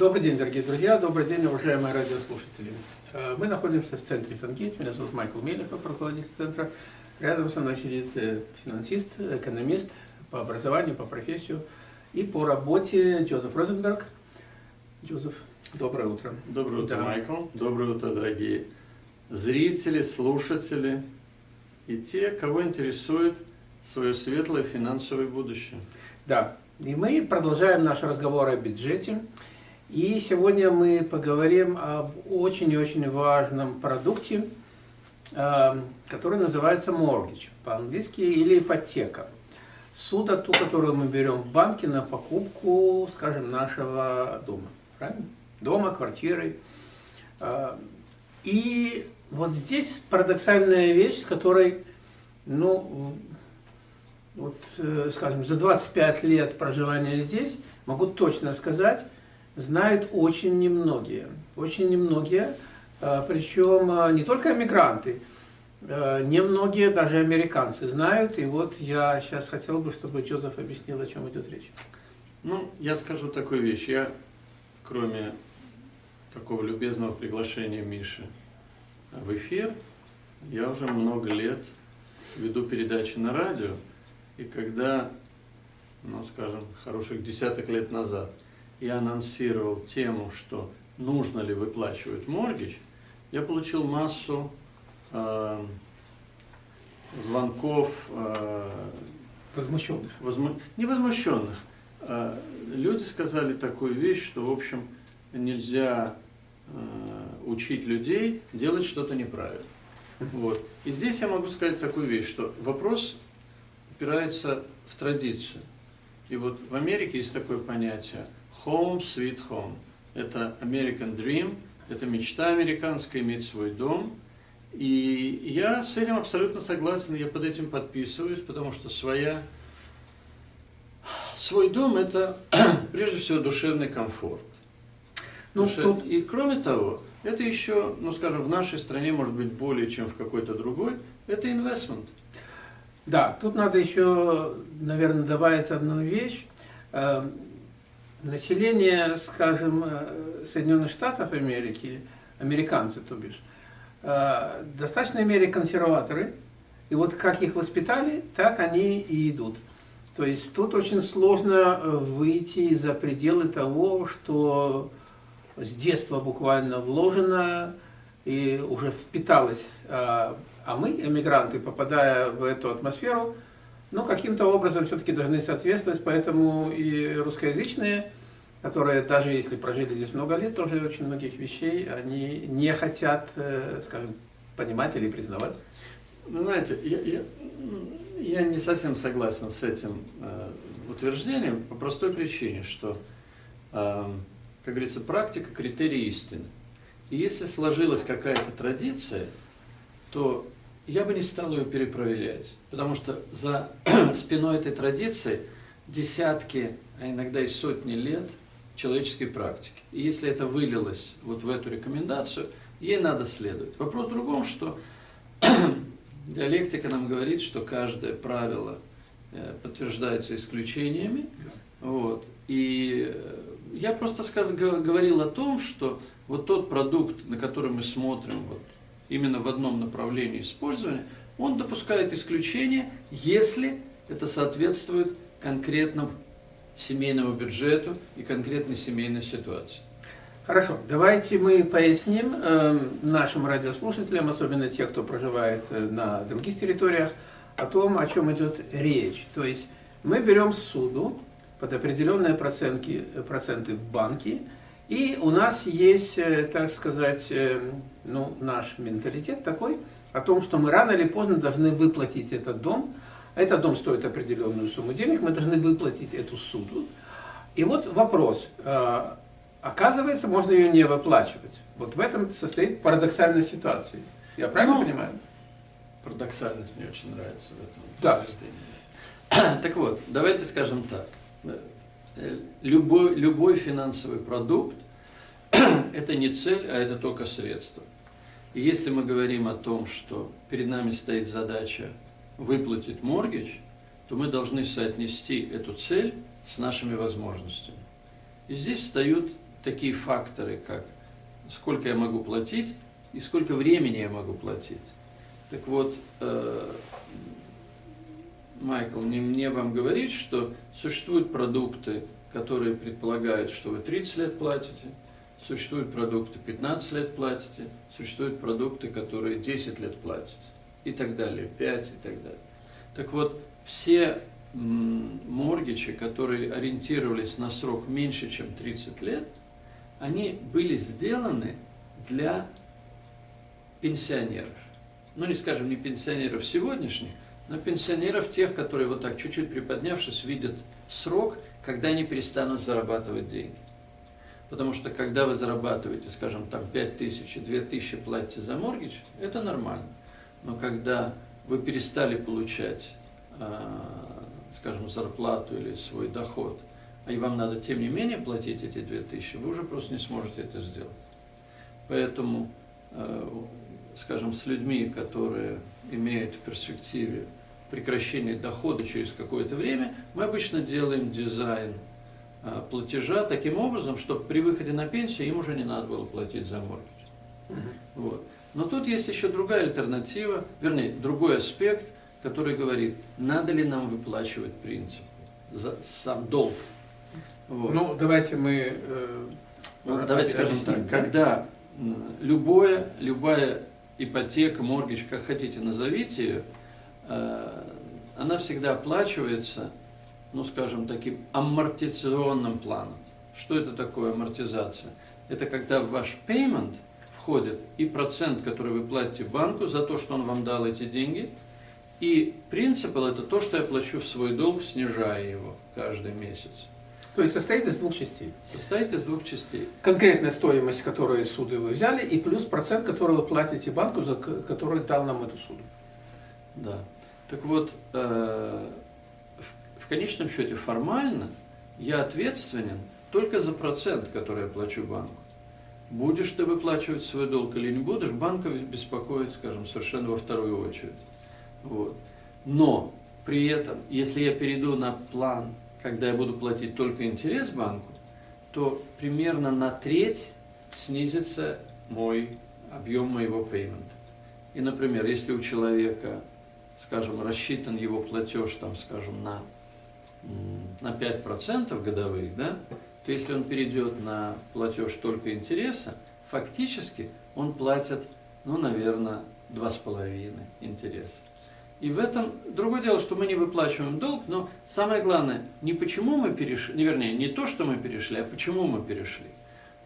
Добрый день, дорогие друзья, добрый день, уважаемые радиослушатели. Э, мы находимся в центре Сангейт, меня зовут Майкл Мелехов, руководитель центра. Рядом со мной сидит э, финансист, экономист по образованию, по профессию и по работе Джозеф Розенберг. Джозеф, доброе утро. Доброе утро, да. Майкл. Доброе утро, дорогие зрители, слушатели и те, кого интересует свое светлое финансовое будущее. Да, и мы продолжаем наш разговор о бюджете. И сегодня мы поговорим об очень очень важном продукте, э, который называется mortgage по-английски или ипотека. Суда, ту, которую мы берем в банке на покупку, скажем, нашего дома. Правильно? Дома, квартиры. Э, и вот здесь парадоксальная вещь, с которой, ну, вот, э, скажем, за 25 лет проживания здесь, могу точно сказать, знают очень немногие. Очень немногие, э, причем э, не только эмигранты, немногие даже американцы знают. И вот я сейчас хотел бы, чтобы Джозеф объяснил, о чем идет речь. Ну, я скажу такую вещь. Я, кроме такого любезного приглашения Миши в эфир, я уже много лет веду передачи на радио, и когда, ну скажем, хороших десяток лет назад я анонсировал тему, что нужно ли выплачивать моргич, я получил массу э, звонков э, возмущенных. Возму... Не возмущенных. Э, люди сказали такую вещь, что, в общем, нельзя э, учить людей делать что-то неправильно. Вот. И здесь я могу сказать такую вещь, что вопрос упирается в традицию. И вот в Америке есть такое понятие home sweet home. Это American Dream, это мечта американская, иметь свой дом. И я с этим абсолютно согласен, я под этим подписываюсь, потому что своя, свой дом – это прежде всего душевный комфорт. Ну, Душе... тут... И кроме того, это еще, ну скажем, в нашей стране, может быть, более чем в какой-то другой, это инвестмент. Да, тут надо еще, наверное, добавить одну вещь. Э, население, скажем, э, Соединенных Штатов Америки, американцы, то бишь, э, в достаточной мере консерваторы, и вот как их воспитали, так они и идут. То есть тут очень сложно выйти за пределы того, что с детства буквально вложено и уже впиталось а мы, эмигранты, попадая в эту атмосферу, ну, каким-то образом все-таки должны соответствовать, поэтому и русскоязычные, которые даже если прожили здесь много лет, тоже очень многих вещей, они не хотят, э, скажем, понимать или признавать. Ну, знаете, я, я, я не совсем согласен с этим э, утверждением по простой причине, что, э, как говорится, практика – критерий истины. И если сложилась какая-то традиция, то я бы не стал ее перепроверять, потому что за спиной этой традиции десятки, а иногда и сотни лет человеческой практики. И если это вылилось вот в эту рекомендацию, ей надо следовать. Вопрос в другом, что диалектика нам говорит, что каждое правило э, подтверждается исключениями. Вот. И э, я просто сказ, говорил о том, что вот тот продукт, на который мы смотрим, вот, именно в одном направлении использования, он допускает исключение, если это соответствует конкретному семейному бюджету и конкретной семейной ситуации. Хорошо, давайте мы поясним э, нашим радиослушателям, особенно те, кто проживает э, на других территориях, о том, о чем идет речь. То есть мы берем суду под определенные процентки, проценты в банке, и у нас есть, э, так сказать, э, ну, наш менталитет такой, о том, что мы рано или поздно должны выплатить этот дом. Этот дом стоит определенную сумму денег, мы должны выплатить эту суду. И вот вопрос. Э, оказывается, можно ее не выплачивать. Вот в этом состоит парадоксальная ситуация. Я правильно ну, понимаю? Парадоксальность мне очень нравится в этом да. Так вот, давайте скажем так. Любой, любой финансовый продукт это не цель, а это только средство. И если мы говорим о том, что перед нами стоит задача выплатить моргидж, то мы должны соотнести эту цель с нашими возможностями. И здесь встают такие факторы, как сколько я могу платить и сколько времени я могу платить. Так вот, э, Майкл, не мне вам говорить, что существуют продукты, которые предполагают, что вы 30 лет платите, существуют продукты 15 лет платите, существуют продукты, которые 10 лет платите и так далее, 5 и так далее. Так вот, все моргичи, которые ориентировались на срок меньше, чем 30 лет, они были сделаны для пенсионеров. Ну, не скажем, не пенсионеров сегодняшних, но пенсионеров тех, которые вот так чуть-чуть приподнявшись, видят срок, когда они перестанут зарабатывать деньги. Потому что когда вы зарабатываете, скажем, там 5 тысяч и 2 тысячи платите за моргич, это нормально. Но когда вы перестали получать, а, скажем, зарплату или свой доход, и вам надо тем не менее платить эти 2 тысячи, вы уже просто не сможете это сделать. Поэтому, э, скажем, с людьми, которые имеют в перспективе прекращение дохода через какое-то время, мы обычно делаем дизайн а, платежа таким образом, чтобы при выходе на пенсию им уже не надо было платить за моргидж. Угу. Вот. Но тут есть еще другая альтернатива, вернее, другой аспект, который говорит, надо ли нам выплачивать принцип, за сам долг. Вот. Ну, давайте мы... Э, ну, давайте скажем так, когда любое, любая ипотека, моргидж, как хотите назовите ее, она всегда оплачивается, ну скажем, таким амортизационным планом. Что это такое амортизация? Это когда в ваш payment входит и процент, который вы платите банку за то, что он вам дал эти деньги, и принципал это то, что я плачу в свой долг, снижая его каждый месяц. То есть состоит из двух частей? Состоит из двух частей. Конкретная стоимость, которую суды вы взяли, и плюс процент, который вы платите банку, за который дал нам эту суду. Да. Так вот, э, в конечном счете формально я ответственен только за процент, который я плачу банку. Будешь ты выплачивать свой долг или не будешь, банка беспокоит, скажем, совершенно во вторую очередь. Вот. Но при этом, если я перейду на план, когда я буду платить только интерес банку, то примерно на треть снизится мой объем моего пеймента. И, например, если у человека скажем, рассчитан его платеж, там, скажем, на, на 5% годовых, да, то если он перейдет на платеж только интереса, фактически он платит, ну, наверное, 2,5 интереса. И в этом другое дело, что мы не выплачиваем долг, но самое главное, не почему мы перешли, не вернее, не то, что мы перешли, а почему мы перешли.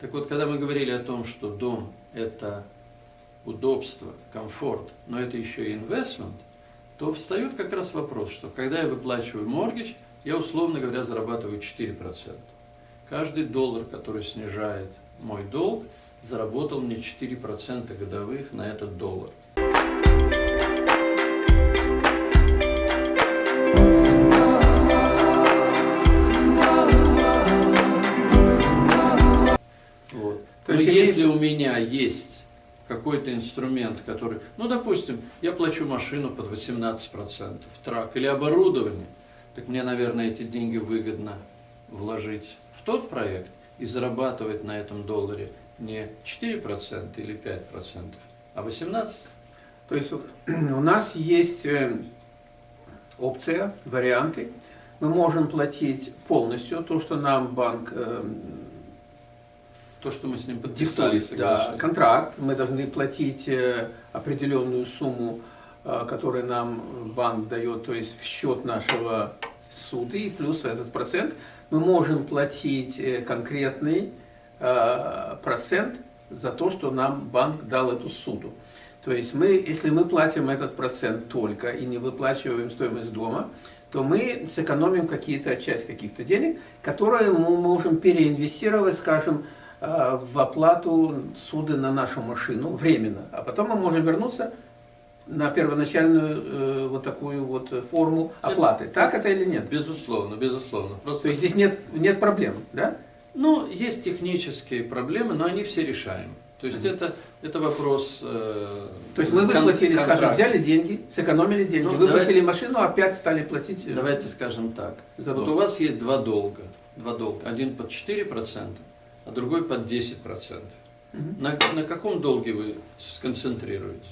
Так вот, когда мы говорили о том, что дом – это удобство, комфорт, но это еще и инвестмент, то встает как раз вопрос, что когда я выплачиваю моргич, я, условно говоря, зарабатываю 4%. Каждый доллар, который снижает мой долг, заработал мне 4% годовых на этот доллар. Вот. То есть, если у меня есть какой-то инструмент, который, ну, допустим, я плачу машину под 18%, трак или оборудование, так мне, наверное, эти деньги выгодно вложить в тот проект и зарабатывать на этом долларе не 4% или 5%, а 18%. То есть у нас есть э, опция, варианты. Мы можем платить полностью то, что нам банк э, то, что мы с ним подписали, да, контракт, мы должны платить э, определенную сумму, э, которую нам банк дает, то есть в счет нашего суды, плюс этот процент. Мы можем платить э, конкретный процент за то, что нам банк дал эту суду. То есть мы, если мы платим этот процент только и не выплачиваем стоимость дома, то мы сэкономим какие-то часть каких-то денег, которые мы можем переинвестировать, скажем, в оплату суда на нашу машину временно, а потом мы можем вернуться на первоначальную э, вот такую вот форму оплаты. Так это или нет? Безусловно, безусловно. Просто... То есть здесь нет, нет проблем, да? Ну, есть технические проблемы, но они все решаемы. То есть mm -hmm. это, это вопрос... Э, То есть мы выплатили, скажем, взяли деньги, сэкономили деньги, ну, выплатили давайте, машину, опять стали платить... Давайте скажем так. Вот у вас есть два долга. Два долга. Один под 4%, а другой под 10%. Угу. На, на каком долге вы сконцентрируетесь?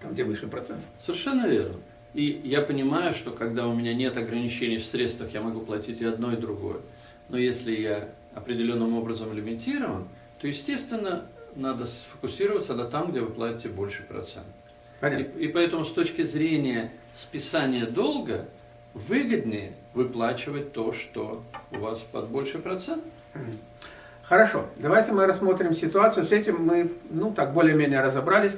Там, где выше процент. Совершенно верно. И я понимаю, что когда у меня нет ограничений в средствах, я могу платить и одно, и другое. Но если я определенным образом лимитирован, то, естественно, надо сфокусироваться на там, где вы платите больше процент. И, и поэтому с точки зрения списания долга выгоднее выплачивать то, что у вас под больше процент. Хорошо, давайте мы рассмотрим ситуацию. С этим мы, ну, так, более-менее разобрались.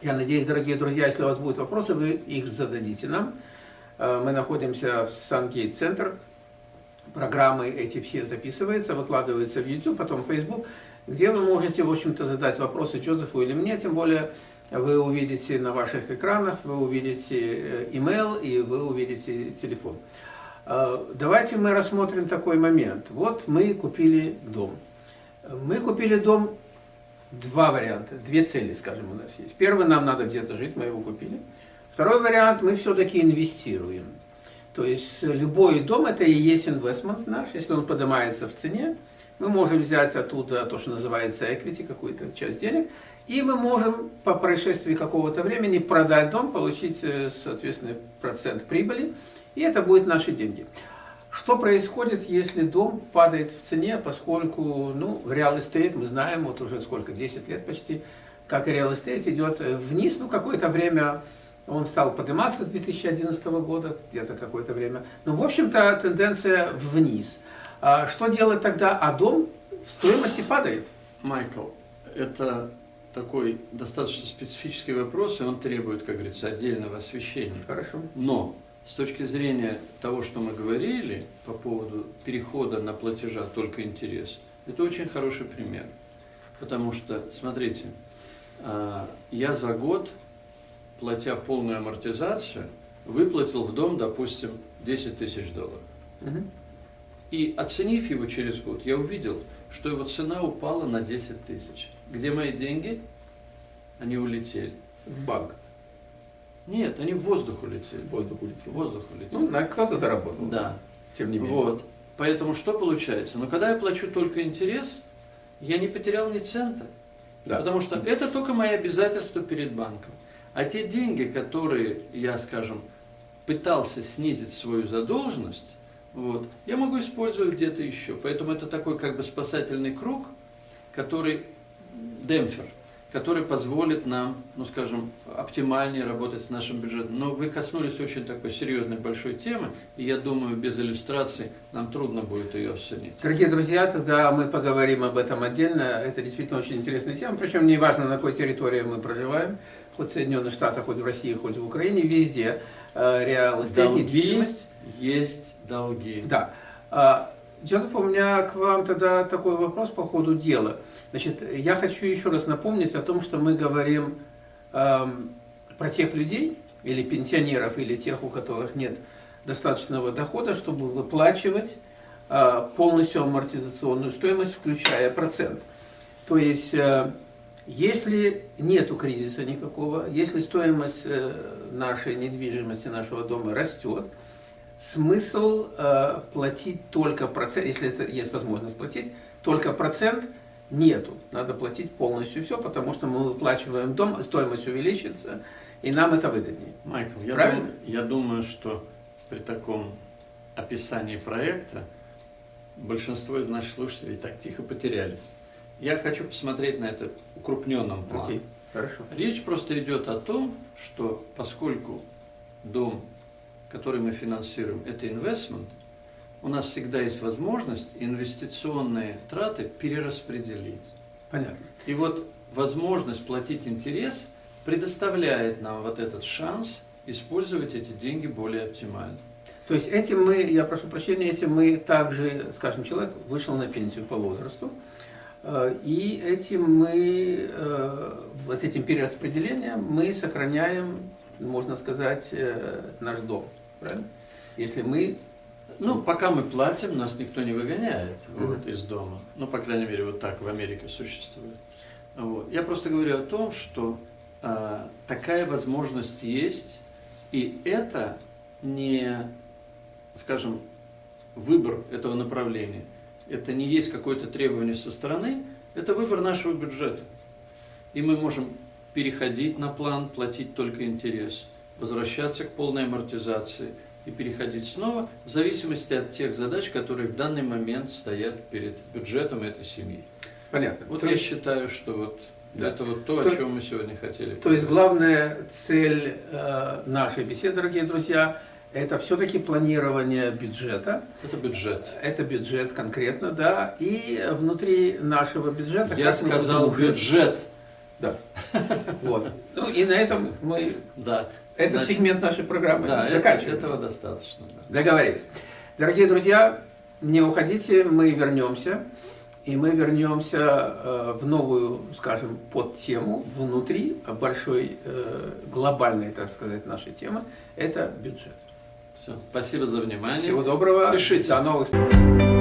Я надеюсь, дорогие друзья, если у вас будут вопросы, вы их зададите нам. Э, мы находимся в Сангейт-центр. Программы эти все записываются, выкладываются в YouTube, потом в Facebook, где вы можете, в общем-то, задать вопросы Джозефу или мне, тем более вы увидите на ваших экранах, вы увидите email э, и вы увидите телефон. Э, давайте мы рассмотрим такой момент. Вот мы купили дом. Мы купили дом, два варианта, две цели, скажем, у нас есть. Первый, нам надо где-то жить, мы его купили. Второй вариант, мы все-таки инвестируем. То есть любой дом, это и есть инвестмент наш, если он поднимается в цене, мы можем взять оттуда то, что называется equity, какую-то часть денег, и мы можем по происшествии какого-то времени продать дом, получить, э, соответственно, процент прибыли, и это будут наши деньги. Что происходит, если дом падает в цене, поскольку, ну, в real estate мы знаем, вот уже сколько, 10 лет почти, как real estate идет вниз, ну, какое-то время он стал подниматься с 2011 года, где-то какое-то время. Но, в общем-то, тенденция вниз. А что делать тогда? А дом в стоимости падает. Майкл, это такой достаточно специфический вопрос, и он требует, как говорится, отдельного освещения. Хорошо. Но с точки зрения того, что мы говорили по поводу перехода на платежа только интерес, это очень хороший пример. Потому что, смотрите, а, я за год, платя полную амортизацию, выплатил в дом, допустим, 10 тысяч долларов. Угу. И оценив его через год, я увидел, что его цена упала на 10 тысяч. Где мои деньги? Они улетели. В банк. Нет, они в воздух улетели. В воздух улетели. В воздух улетели. Ну, на кто-то заработал. Да. Тем не менее. Вот. Поэтому что получается? Но когда я плачу только интерес, я не потерял ни цента. Да. Потому что это только мои обязательства перед банком. А те деньги, которые я, скажем, пытался снизить свою задолженность, вот, я могу использовать где-то еще. Поэтому это такой как бы спасательный круг, который демпфер, который позволит нам, ну скажем, оптимальнее работать с нашим бюджетом. Но вы коснулись очень такой серьезной большой темы, и я думаю, без иллюстраций нам трудно будет ее оценить. Дорогие друзья, тогда мы поговорим об этом отдельно. Это действительно очень интересная тема, причем не важно, на какой территории мы проживаем, хоть в Соединенных Штатах, хоть в России, хоть в Украине, везде э, реал недвижимость. есть долги. Да. Джозеф, у меня к вам тогда такой вопрос по ходу дела. Значит, я хочу еще раз напомнить о том, что мы говорим эм, про тех людей, или пенсионеров, или тех, у которых нет достаточного дохода, чтобы выплачивать э, полностью амортизационную стоимость, включая процент. То есть, э, если нету кризиса никакого, если стоимость э, нашей недвижимости, нашего дома растет, смысл э, платить только процент, если это есть возможность платить, только процент нету. Надо платить полностью все, потому что мы выплачиваем дом, стоимость увеличится, и нам это выгоднее. Майкл, я, Правильно? Дум, я думаю, что при таком описании проекта большинство из наших слушателей так тихо потерялись. Я хочу посмотреть на это укрупненном плане. Хорошо. Речь просто идет о том, что поскольку дом который мы финансируем, это инвестмент, у нас всегда есть возможность инвестиционные траты перераспределить. Понятно. И вот возможность платить интерес предоставляет нам вот этот шанс использовать эти деньги более оптимально. То есть этим мы, я прошу прощения, этим мы также, скажем, человек вышел на пенсию по возрасту, э, и этим мы, э, вот этим перераспределением мы сохраняем, можно сказать, э, наш дом правильно? Если мы... Ну, пока мы платим, нас никто не выгоняет вот, из дома. Ну, по крайней мере, вот так в Америке существует. Вот. Я просто говорю о том, что э, такая возможность есть, и это не, скажем, выбор этого направления. это не есть какое-то требование со стороны, это выбор нашего бюджета. И мы можем переходить на план, платить только интерес, возвращаться к полной амортизации и переходить снова в зависимости от тех задач, которые в данный момент стоят перед бюджетом этой семьи. Понятно. Вот То я есть- считаю, что вот Да. это вот то, То- о чем мы сегодня хотели. То есть главная цель э, нашей беседы, дорогие друзья, это все-таки планирование бюджета. Это бюджет. Это бюджет конкретно, да. И внутри нашего бюджета... Я сказал бюджет. Да. Вот. Ну и на этом мы Да. этот Значит, сегмент нашей программы Да, заканчиваем. этого достаточно. да. Договорились. Дорогие друзья, не уходите, мы вернемся. И мы вернемся э, в новую, скажем, подтему внутри большой, э, глобальной, так сказать, нашей темы. Это бюджет. Все. Спасибо за внимание. Всего доброго. Пишите. До новых встреч.